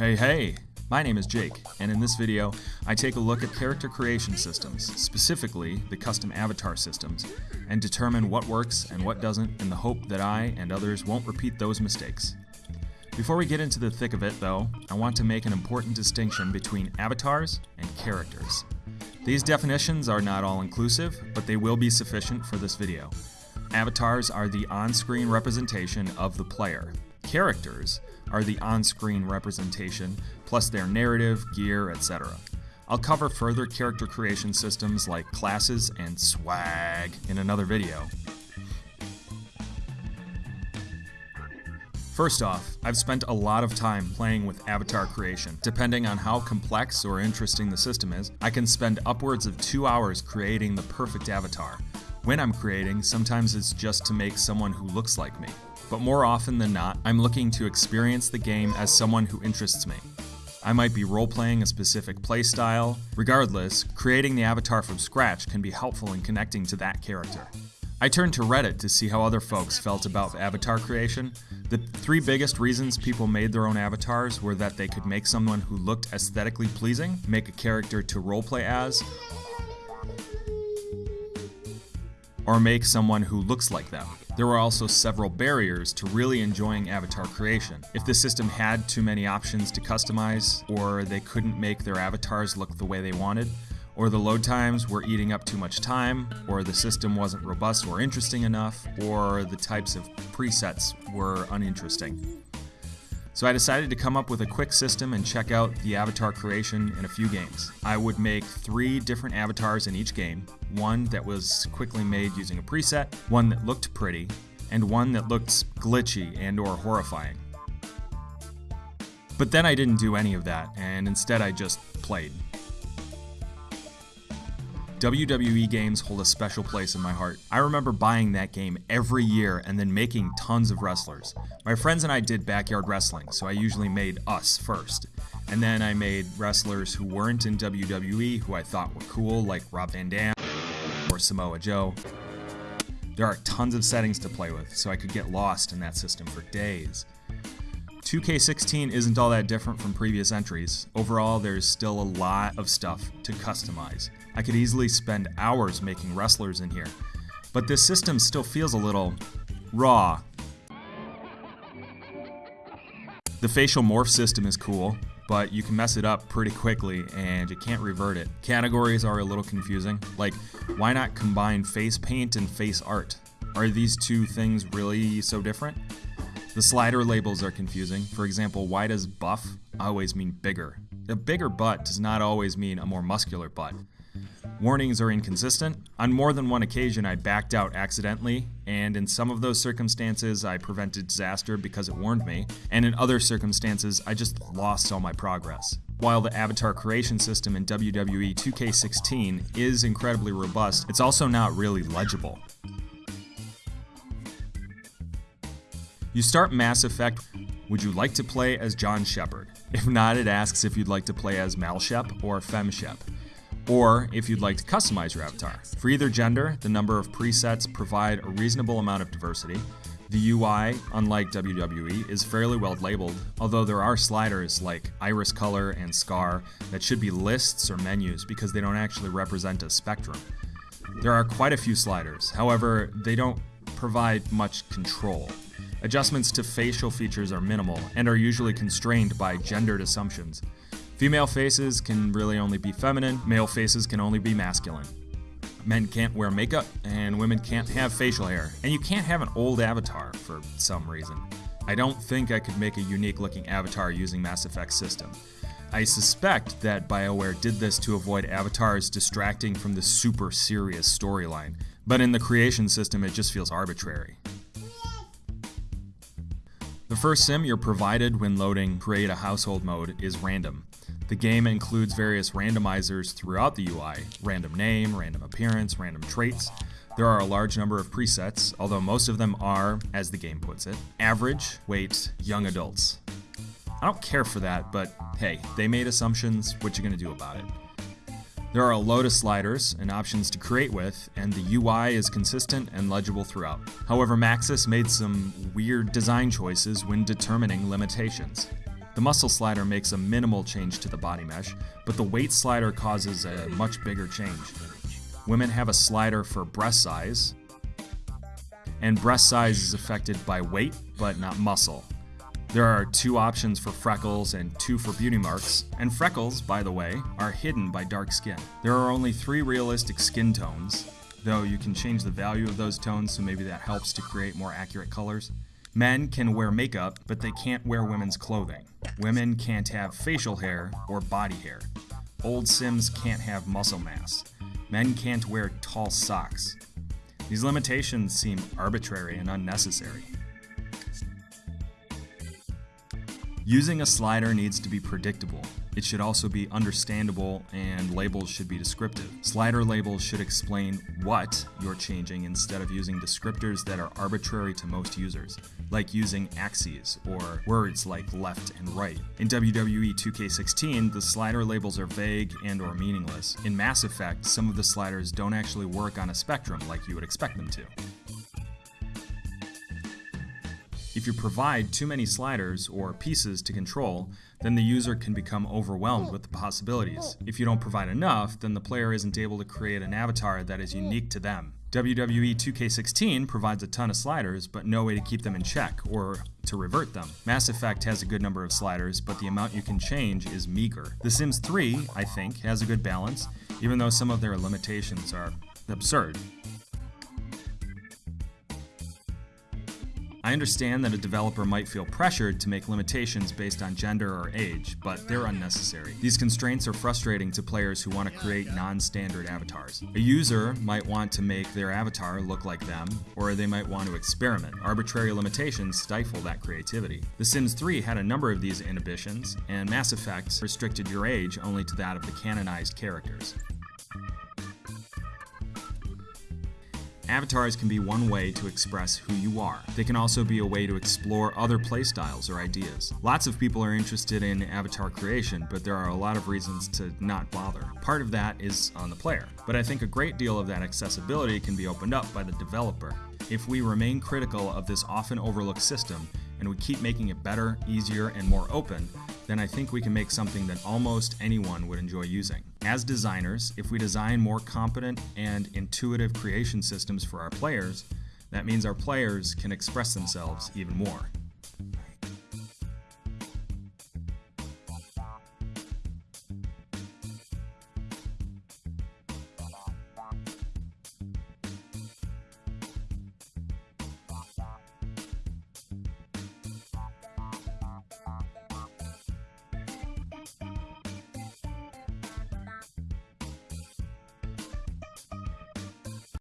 Hey, hey! My name is Jake, and in this video, I take a look at character creation systems, specifically the custom avatar systems, and determine what works and what doesn't in the hope that I and others won't repeat those mistakes. Before we get into the thick of it, though, I want to make an important distinction between avatars and characters. These definitions are not all inclusive, but they will be sufficient for this video. Avatars are the on-screen representation of the player. Characters are the on-screen representation, plus their narrative, gear, etc. I'll cover further character creation systems like classes and swag in another video. First off, I've spent a lot of time playing with avatar creation. Depending on how complex or interesting the system is, I can spend upwards of two hours creating the perfect avatar. When I'm creating, sometimes it's just to make someone who looks like me. But more often than not, I'm looking to experience the game as someone who interests me. I might be role-playing a specific playstyle. Regardless, creating the avatar from scratch can be helpful in connecting to that character. I turned to Reddit to see how other folks felt about avatar creation. The three biggest reasons people made their own avatars were that they could make someone who looked aesthetically pleasing, make a character to roleplay as, or make someone who looks like them. There were also several barriers to really enjoying avatar creation. If the system had too many options to customize, or they couldn't make their avatars look the way they wanted, or the load times were eating up too much time, or the system wasn't robust or interesting enough, or the types of presets were uninteresting. So I decided to come up with a quick system and check out the avatar creation in a few games. I would make three different avatars in each game, one that was quickly made using a preset, one that looked pretty, and one that looked glitchy and or horrifying. But then I didn't do any of that, and instead I just played. WWE games hold a special place in my heart. I remember buying that game every year and then making tons of wrestlers. My friends and I did backyard wrestling, so I usually made us first. And then I made wrestlers who weren't in WWE who I thought were cool, like Rob Van Dam or Samoa Joe. There are tons of settings to play with, so I could get lost in that system for days. 2K16 isn't all that different from previous entries. Overall, there's still a lot of stuff to customize. I could easily spend hours making wrestlers in here, but this system still feels a little raw. The facial morph system is cool, but you can mess it up pretty quickly and you can't revert it. Categories are a little confusing, like why not combine face paint and face art? Are these two things really so different? The slider labels are confusing. For example, why does buff always mean bigger? A bigger butt does not always mean a more muscular butt. Warnings are inconsistent. On more than one occasion, I backed out accidentally, and in some of those circumstances, I prevented disaster because it warned me, and in other circumstances, I just lost all my progress. While the avatar creation system in WWE 2K16 is incredibly robust, it's also not really legible. You start Mass Effect, would you like to play as John Shepard? If not, it asks if you'd like to play as Mal Shep or Fem Shep, or if you'd like to customize your avatar. For either gender, the number of presets provide a reasonable amount of diversity. The UI, unlike WWE, is fairly well labeled, although there are sliders like iris color and scar that should be lists or menus because they don't actually represent a spectrum. There are quite a few sliders, however, they don't provide much control. Adjustments to facial features are minimal and are usually constrained by gendered assumptions. Female faces can really only be feminine, male faces can only be masculine. Men can't wear makeup, and women can't have facial hair, and you can't have an old avatar for some reason. I don't think I could make a unique looking avatar using Mass Effect system. I suspect that BioWare did this to avoid avatars distracting from the super serious storyline, but in the creation system it just feels arbitrary. The first sim you're provided when loading Create a Household mode is random. The game includes various randomizers throughout the UI random name, random appearance, random traits. There are a large number of presets, although most of them are, as the game puts it, average, weight, young adults. I don't care for that, but hey, they made assumptions, what you gonna do about it? There are a load of sliders and options to create with, and the UI is consistent and legible throughout. However, Maxis made some weird design choices when determining limitations. The muscle slider makes a minimal change to the body mesh, but the weight slider causes a much bigger change. Women have a slider for breast size, and breast size is affected by weight but not muscle. There are two options for freckles and two for beauty marks, and freckles, by the way, are hidden by dark skin. There are only three realistic skin tones, though you can change the value of those tones so maybe that helps to create more accurate colors. Men can wear makeup, but they can't wear women's clothing. Women can't have facial hair or body hair. Old Sims can't have muscle mass. Men can't wear tall socks. These limitations seem arbitrary and unnecessary. Using a slider needs to be predictable. It should also be understandable and labels should be descriptive. Slider labels should explain what you're changing instead of using descriptors that are arbitrary to most users, like using axes or words like left and right. In WWE 2K16, the slider labels are vague and or meaningless. In Mass Effect, some of the sliders don't actually work on a spectrum like you would expect them to. If you provide too many sliders or pieces to control, then the user can become overwhelmed with the possibilities. If you don't provide enough, then the player isn't able to create an avatar that is unique to them. WWE 2K16 provides a ton of sliders, but no way to keep them in check or to revert them. Mass Effect has a good number of sliders, but the amount you can change is meager. The Sims 3, I think, has a good balance, even though some of their limitations are absurd. I understand that a developer might feel pressured to make limitations based on gender or age, but they're unnecessary. These constraints are frustrating to players who want to create non-standard avatars. A user might want to make their avatar look like them, or they might want to experiment. Arbitrary limitations stifle that creativity. The Sims 3 had a number of these inhibitions, and Mass Effect restricted your age only to that of the canonized characters. Avatars can be one way to express who you are. They can also be a way to explore other playstyles or ideas. Lots of people are interested in avatar creation, but there are a lot of reasons to not bother. Part of that is on the player, but I think a great deal of that accessibility can be opened up by the developer. If we remain critical of this often overlooked system, and we keep making it better, easier, and more open, then I think we can make something that almost anyone would enjoy using. As designers, if we design more competent and intuitive creation systems for our players, that means our players can express themselves even more.